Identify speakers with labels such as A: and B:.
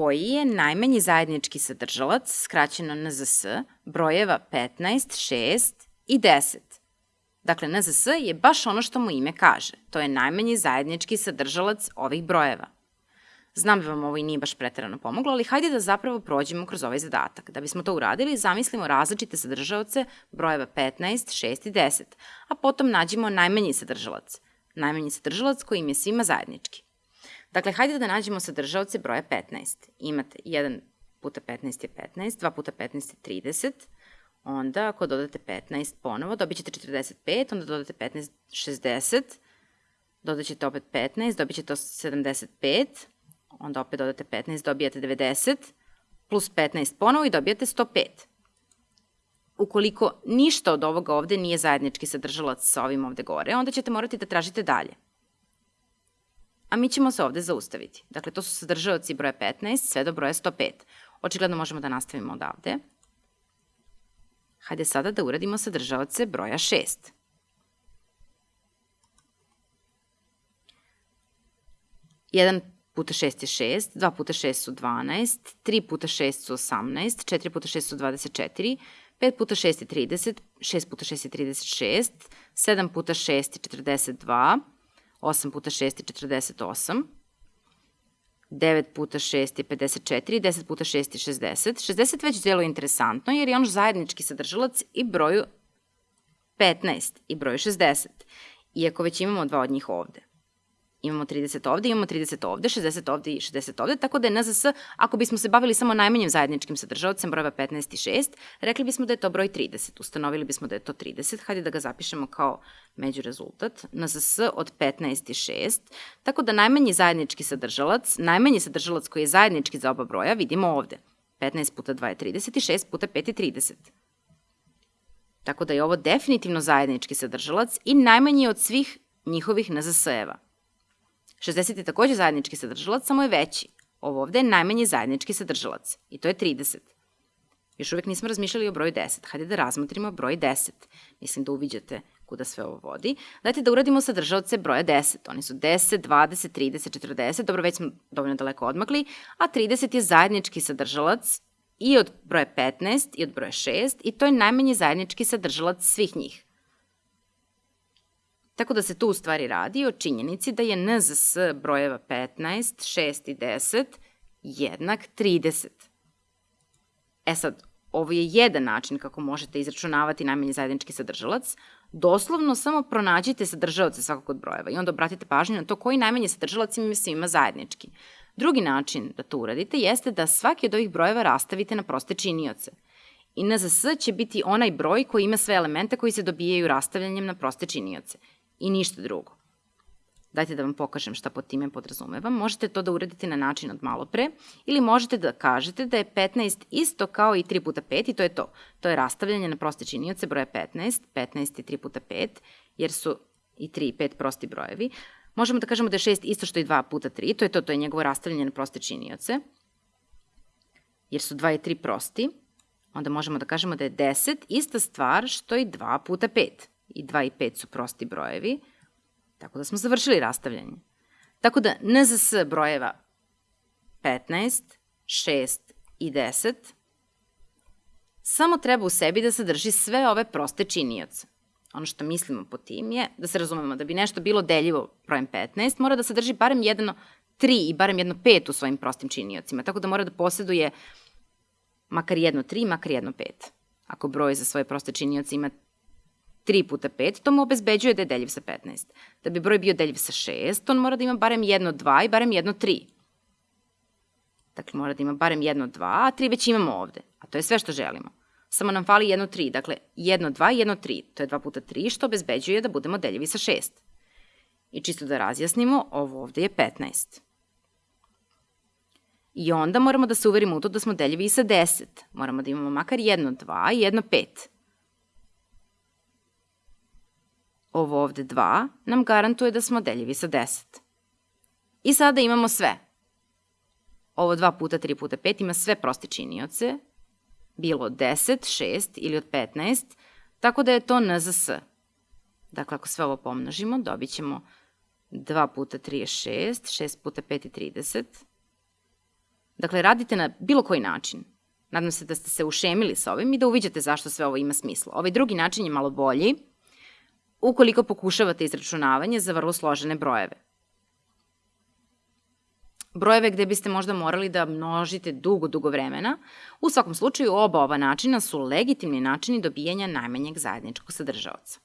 A: koji je najmanji zajednički sadržalac, skraćeno NZS, brojeva 15, 6 i 10. Dakle, NZS je baš ono što mu ime kaže. To je najmanji zajednički sadržalac ovih brojeva. Znam da vam ovo i nije baš pretarano pomoglo, ali hajde da zapravo prođemo kroz ovaj zadatak. Da bismo to uradili, zamislimo različite sadržaoce brojeva 15, 6 i 10, a potom nađemo najmanji sadržalac. Najmanji sadržalac koji im je svima zajednički. Dakle, hajde da nađemo sadržaoce broja 15. Imate 1 puta 15 je 15, 2 puta 15 je 30, onda ako dodate 15 ponovo, dobit ćete 45, onda dodate 15, 60, dodat ćete opet 15, dobit ćete 75, onda opet dodate 15, dobijate 90, plus 15 ponovo i dobijate 105. Ukoliko ništa od ovoga ovde nije zajednički sadržalac sa ovim ovde gore, onda ćete morati da tražite dalje. A mi ćemo se ovde zaustaviti. Dakle, to su sadržaoci broja 15 sve do broja 105. Očigledno možemo da nastavimo odavde. Hajde sada da uradimo sadržaoce broja 6. 1 puta 6 je 6, 2 puta 6 su 12, 3 puta 6 su 18, 4 puta 6 su 24, 5 puta 6 je 30, 6 puta 6 je 36, 7 puta 6 je 42, 8 puta 6 je 48, 9 puta 6 je 54, 10 puta 6 je 60. 60 već delo interesantno jer je on zajednički sadržalac i broju 15 i broju 60, iako već imamo dva od njih ovde. Imamo 30 ovde, imamo 30 ovde, 60 ovde i 60 ovde, tako da je NZS, ako bismo se bavili samo najmanjim zajedničkim sadržavacem brojeva 15 i 6, rekli bismo da je to broj 30. Ustanovili bismo da je to 30, hajde da ga zapišemo kao među rezultat. NZS od 15 i 6, tako da najmanji zajednički sadržalac, najmanji sadržalac koji je zajednički za oba broja, vidimo ovde. 15 puta 2 je 30 i 6 puta 5 je 30. Tako da je ovo definitivno zajednički sadržalac i najmanji od svih njihovih NZS-eva. 60 je takođe zajednički sadržalac, samo je veći. Ovo ovde je najmanji zajednički sadržalac i to je 30. Još uvek nismo razmišljali o broju 10. Hajde da razmotrimo broj 10. Mislim da uviđate kuda sve ovo vodi. Dajte da uradimo sadržalce broja 10. Oni su 10, 20, 30, 40. Dobro, već smo dovoljno daleko odmakli. A 30 je zajednički sadržalac i od broja 15 i od broja 6 i to je najmanji zajednički sadržalac svih njih. Tako da se tu u stvari radi o činjenici da je NZS brojeva 15, 6 i 10 jednak 30. E sad, ovo je jedan način kako možete izračunavati najmanji zajednički sadržalac. Doslovno samo pronađite sadržalce svakog od brojeva i onda obratite pažnju na to koji najmanji sadržalac ima svima zajednički. Drugi način da to uradite jeste da svaki od ovih brojeva rastavite na proste činioce. I NZS će biti onaj broj koji ima sve elemente koji se dobijaju rastavljanjem na proste činioce i ništa drugo. Dajte da vam pokažem šta pod time podrazumevam. Možete to da uradite na način od malo pre ili možete da kažete da je 15 isto kao i 3 puta 5 i to je to. To je rastavljanje na proste činioce broja 15. 15 je 3 puta 5 jer su i 3 i 5 prosti brojevi. Možemo da kažemo da je 6 isto što i 2 puta 3. To je to, to je njegovo rastavljanje na proste činioce. Jer su 2 i 3 prosti. Onda možemo da kažemo da je 10 ista stvar što i 2 puta 5 i 2 i 5 su prosti brojevi, tako da smo završili rastavljanje. Tako da NZS brojeva 15, 6 i 10 samo treba u sebi da sadrži sve ove proste činioce. Ono što mislimo po tim je, da se razumemo, da bi nešto bilo deljivo brojem 15, mora da sadrži barem jedno 3 i barem jedno 5 u svojim prostim činiocima, tako da mora da posjeduje makar jedno 3, makar jedno 5. Ako broj za svoje proste činioce ima 3 puta 5, to mu obezbeđuje da je deljiv sa 15. Da bi broj bio deljiv sa 6, on mora da ima barem jedno 2 i barem jedno 3. Dakle, mora da ima barem jedno 2, a 3 već imamo ovde. A to je sve što želimo. Samo nam fali jedno 3, dakle, jedno 2 i jedno 3. To je 2 puta 3, što obezbeđuje da budemo deljivi sa 6. I čisto da razjasnimo, ovo ovde je 15. I onda moramo da se uverimo u to da smo deljivi i sa 10. Moramo da imamo makar jedno 2 i jedno 5. ovo ovde 2 nam garantuje da smo deljivi sa 10. I sada imamo sve. Ovo 2 puta 3 puta 5 ima sve proste činioce, bilo od 10, 6 ili od 15, tako da je to NZS. Dakle, ako sve ovo pomnožimo, dobit ćemo 2 puta 3 je 6, 6 puta 5 je 30, Dakle, radite na bilo koji način. Nadam se da ste se ušemili sa ovim i da uviđate zašto sve ovo ima smisla. Ovaj drugi način je malo bolji, ukoliko pokušavate izračunavanje za vrlo složene brojeve. Brojeve gde biste možda morali da množite dugo, dugo vremena, u svakom slučaju oba ova načina su legitimni načini dobijanja najmanjeg zajedničkog sadržavaca.